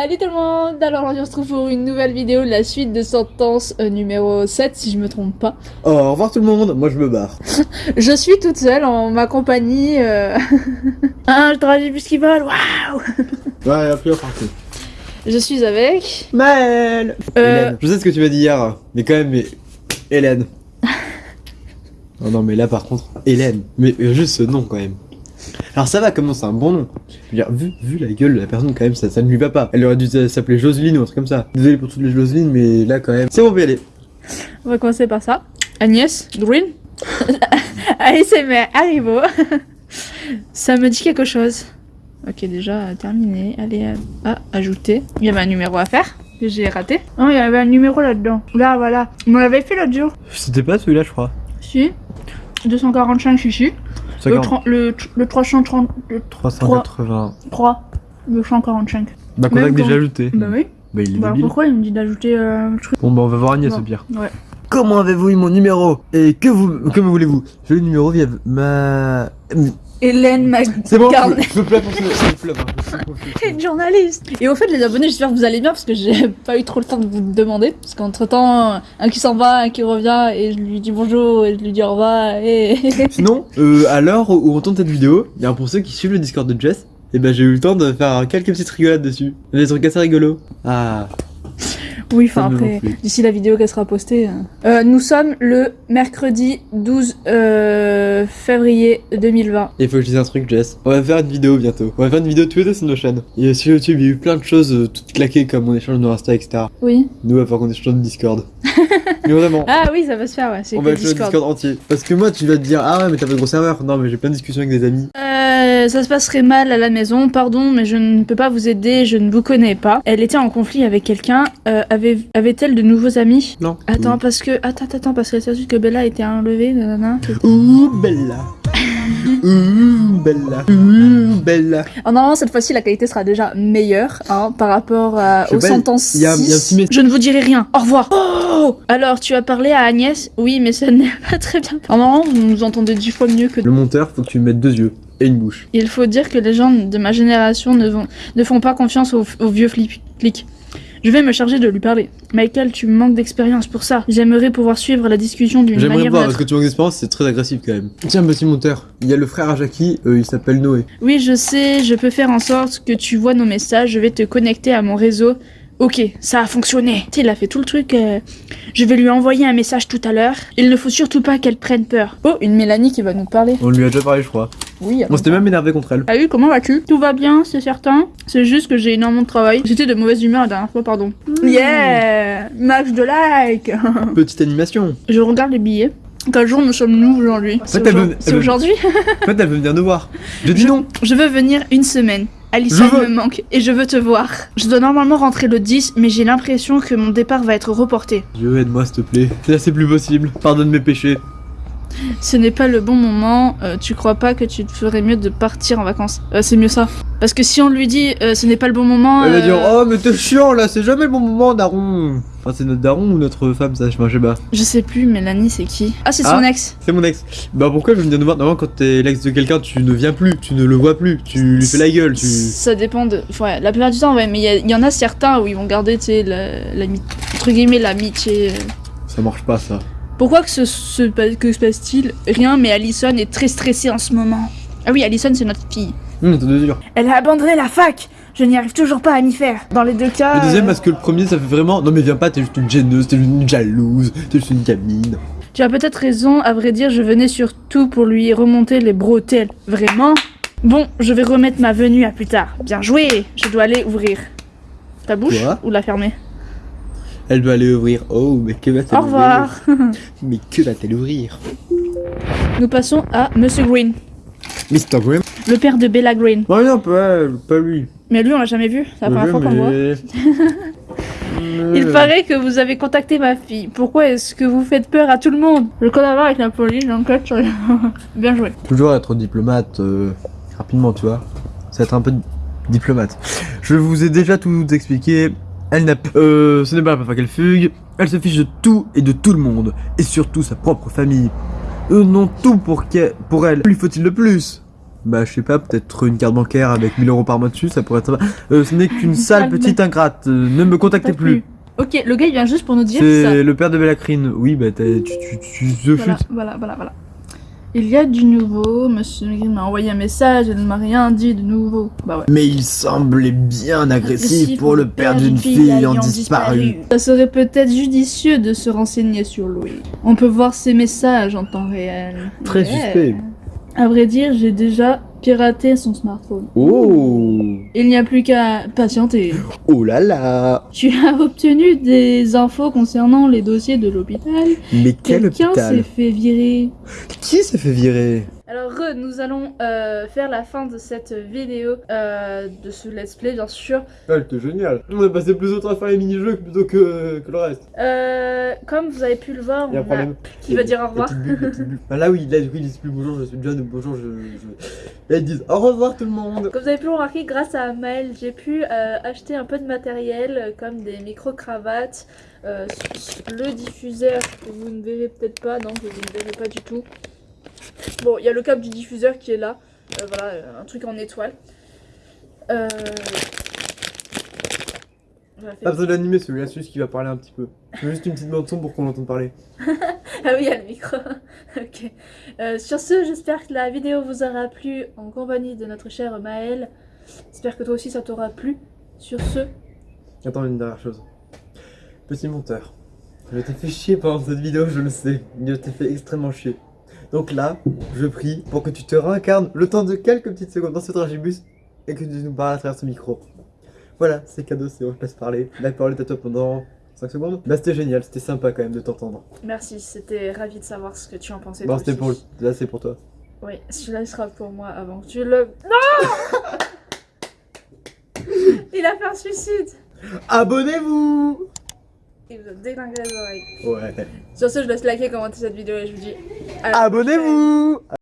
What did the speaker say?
Salut tout le monde Alors aujourd'hui on se retrouve pour une nouvelle vidéo, la suite de Sentence euh, numéro 7 si je me trompe pas. Oh, au revoir tout le monde, moi je me barre. Je suis toute seule en ma compagnie. Euh... ah, je travaille plus qu'ils veulent, waouh Ouais, plus parti. Je suis avec... Maël Euh, Hélène. Je sais ce que tu vas dire, mais quand même, mais... Hélène. oh non, mais là par contre, Hélène. Mais juste ce nom quand même. Alors ça va, comment c'est un bon nom Je veux dire, vu, vu la gueule de la personne quand même, ça, ça ne lui va pas. Elle aurait dû s'appeler Joseline ou un truc comme ça. Désolé pour toutes les Joseline, mais là quand même... C'est bon, on peut y aller. On va commencer par ça. Agnès Green ASMR Haribo Ça me dit quelque chose. Ok, déjà terminé. Allez, ah, ajouter. Il y avait un numéro à faire que j'ai raté. Oh, il y avait un numéro là-dedans. Là, voilà. On l'avait fait l'autre jour. C'était pas celui-là, je crois. Si. 245 chichi. Le, 30 le, tr- le 330... Le 380. 3. 245. Bah, qu'on a déjà ajouté. Bah oui. Bah, il est Bah pourquoi il me dit d'ajouter euh, le truc Bon, bah, on va voir Agnès au pire. Ouais. Comment avez-vous eu mon numéro? Et que vous, que me voulez-vous? J'ai eu le numéro via ma... Hélène Mag... C'est bon, je me plains pour ce... Hein, une journaliste. Et au fait, les abonnés, j'espère que vous allez bien parce que j'ai pas eu trop le temps de vous demander. Parce qu'entre temps, un qui s'en va, un qui revient, et je lui dis bonjour, et je lui dis au revoir, et. Sinon, euh, à l'heure où on tourne cette vidéo, bien pour ceux qui suivent le Discord de Jess, et ben j'ai eu le temps de faire quelques petites rigolades dessus. Des trucs assez rigolos. Ah, oui, enfin après, d'ici la vidéo qu'elle sera postée. euh. Euh, nous sommes le mercredi 12 euh, février 2020. il faut que je dise un truc Jess. On va faire une vidéo bientôt. On va faire une vidéo tous les deux sur nos chaînes. Et sur YouTube, il y a eu plein de choses euh, toutes claquées comme on échange nos Insta, etc. Oui. Nous, falloir qu'on échange de Discord. Mais vraiment. Ah oui, ça va se faire, ouais. On va échanger Discord. Discord entier. Parce que moi, tu vas te dire, ah ouais, mais t'as pas de gros serveur. Non, mais j'ai plein de discussions avec des amis. Euh, ça se passerait mal à la maison, pardon, mais je ne peux pas vous aider, je ne vous connais pas. Elle était en conflit avec quelqu'un, euh, avait- avait-elle de nouveaux amis Non. Attends, parce que. Attends, attends, parce qu'elle s'est dit que Bella était enlevée, nanana. Ouh, Bella. Ouh, Bella. Ouh, Bella. Alors, normalement, cette fois-ci, la qualité sera déjà meilleure, hein, par rapport sais aux pas, sentences. y a- y a. Je ne vous dirai rien. Au revoir. Oh Alors, tu as parlé à Agnès? Oui, mais ça n'est pas très bien. Alors, normalement, vous nous entendez dix fois mieux que. Le monteur, faut que tu me mettes deux yeux et une bouche. Il faut dire que les gens de ma génération ne, vont- ne font pas confiance aux, aux vieux flip- flics. Je vais me charger de lui parler. Michael, tu manques d'expérience pour ça. J'aimerais pouvoir suivre la discussion d'une J'aimerais manière voir, d'une parce que tu manques d'expérience, c'est très agressif quand même. Tiens, petit monteur, il y a le frère à Jackie, euh, il s'appelle Noé. Oui, je sais, je peux faire en sorte que tu vois nos messages, je vais te connecter à mon réseau. Ok, ça a fonctionné. Tu sais, il a fait tout le truc. euh, Je vais lui envoyer un message tout à l'heure. Il ne faut surtout pas qu'elle prenne peur. Oh, une Mélanie qui va nous parler. On lui a déjà parlé, je crois. Oui. On s'était même énervé contre elle. Salut, comment vas-tu? Tout va bien, c'est certain. C'est juste que j'ai énormément de travail. J'étais de mauvaise humeur la dernière fois, pardon. Yeah Max de like Petite animation. Je regarde les billets. Quel jour nous sommes-nous aujourd'hui? C'est aujourd'hui? En fait, elle veut venir nous voir. Je dis Je- non. Je veux venir une semaine. Alison me manque et je veux te voir. Je dois normalement rentrer le 10, mais j'ai l'impression que mon départ va être reporté. Dieu, aide-moi, s'il te plaît. Là, c'est plus possible. Pardonne mes péchés. Ce n'est pas le bon moment. euh, tu crois pas que tu te ferais mieux de partir en vacances? Euh, C'est mieux ça. Parce que si on lui dit euh, ce n'est pas le bon moment. Elle va dire, oh, mais t'es chiant là, c'est jamais le bon moment, daron. Enfin, c'est notre daron ou notre femme, ça, je sais pas. Je sais plus, Mélanie, c'est qui? Ah, c'est Ah. son ex. C'est mon ex. Bah, pourquoi je venir nous voir? Normalement, quand t'es l'ex de quelqu'un, tu ne viens plus, tu ne le vois plus, tu lui fais la gueule, tu. Ça dépend de. Ouais, la plupart du temps, ouais, mais il y en a certains où ils vont garder, tu sais, la, la, entre guillemets, l'amitié. Ça marche pas, ça. Pourquoi que ce, ce- que se passe-t-il Rien, mais Allison est très stressée en ce moment. Ah oui, Allison, c'est notre fille. Elle a abandonné la fac Je n'y arrive toujours pas à m'y faire. Dans les deux cas. Le deuxième, euh, parce que le premier, ça fait vraiment. Non, mais viens pas, t'es juste une gêneuse, t'es juste une jalouse, t'es juste une gamine. Tu as peut-être raison, à vrai dire, je venais surtout pour lui remonter les bretelles. Vraiment? Bon, je vais remettre ma venue à plus tard. Bien joué Je dois aller ouvrir. Ta bouche Quoi? Ou la fermer? Elle doit aller ouvrir. Oh, mais que va-t-elle Au revoir ouvrir Mais que va-t-elle ouvrir? Nous passons à Monsieur Green, Mr. Graham le père de Bella Green. Oh non, pas, pas lui. Mais lui, on l'a jamais vu, c'est la première fois qu'on le voit. Il paraît que vous avez contacté ma fille. Pourquoi est-ce que vous faites peur à tout le monde? Je collabore avec la police, sur les... Bien joué. Toujours être diplomate euh, rapidement, tu vois. Ça va être un peu diplomate. Je vous ai déjà tout expliqué. Elle n'a euh, ce n'est pas la première fois qu'elle fugue. Elle se fiche de tout et de tout le monde. Et surtout sa propre famille. Eux n'ont tout pour, qu'elle- pour elle. Lui faut-il le plus? Bah, je sais pas, peut-être une carte bancaire avec 1000 euros par mois dessus, ça pourrait être. Euh, ce n'est qu'une sale petite ingrate, euh, ne me contactez plus. Ok, le gars il vient juste pour nous dire ça. C'est le père de Bellacrine. Oui, bah, tu, tu, tu, tu Voilà, voilà, voilà, voilà. Il y a du nouveau, monsieur m'a envoyé un message, elle ne m'a rien dit de nouveau. Bah ouais. Mais il semblait bien agressif pour le père d'une fille ayant disparu. Ça serait peut-être judicieux de se renseigner sur lui. On peut voir ses messages en temps réel. Très suspect. À vrai dire, j'ai déjà piraté son smartphone. Oh Il n'y a plus qu'à patienter. Oh là là Tu as obtenu des infos concernant les dossiers de l'hôpital. Mais quel Quelqu'un s'est hôpital fait virer. Qui s'est fait virer? Alors, re, nous allons euh, faire la fin de cette vidéo, euh, de ce let's play, bien sûr. Ah, c'était génial. On a passé plus de temps à faire les mini-jeux plutôt que, que le reste. Euh, comme vous avez pu le voir, on a... Qui va dire au revoir bulles, bulles. Ah là oui, là coup ils disent plus bonjour, je suis John, bonjour, je... je... Là ils disent au revoir tout le monde Comme vous avez pu le remarquer, grâce à Maël, j'ai pu acheter un peu de matériel, comme des micro-cravates, le diffuseur que vous ne verrez peut-être pas, non, que vous ne verrez pas du tout. Bon, il y a le câble du diffuseur qui est là, euh, voilà, euh, un truc en étoile. Euh... Pas besoin d'animer celui-là, c'est juste qui va parler un petit peu. Je veux juste une petite bande son pour qu'on l'entende parler. Ah oui, il y a le micro. ok. Euh, sur ce, j'espère que la vidéo vous aura plu en compagnie de notre cher Maël. J'espère que toi aussi ça t'aura plu. Sur ce, Attends, une dernière chose. Petit monteur. Je t'ai fait chier pendant cette vidéo, je le sais. Je t'ai fait extrêmement chier. Donc là, je prie pour que tu te réincarnes le temps de quelques petites secondes dans ce tragibus et que tu nous parles à travers ce micro. Voilà, c'est cadeau, c'est bon, je te laisse parler. La parole est à toi pendant 5 secondes. Bah c'était génial, c'était sympa quand même de t'entendre. merci, c'était ravi de savoir ce que tu en pensais. Bon, c'était pour... Là c'est pour toi. Oui, celui-là il sera pour moi avant que tu le. Non Il a fait un suicide Abonnez-vous Il vous a déglingué les oreilles. Ouais. Sur ce, je laisse liker, commenter cette vidéo et je vous dis. Abonnez-vous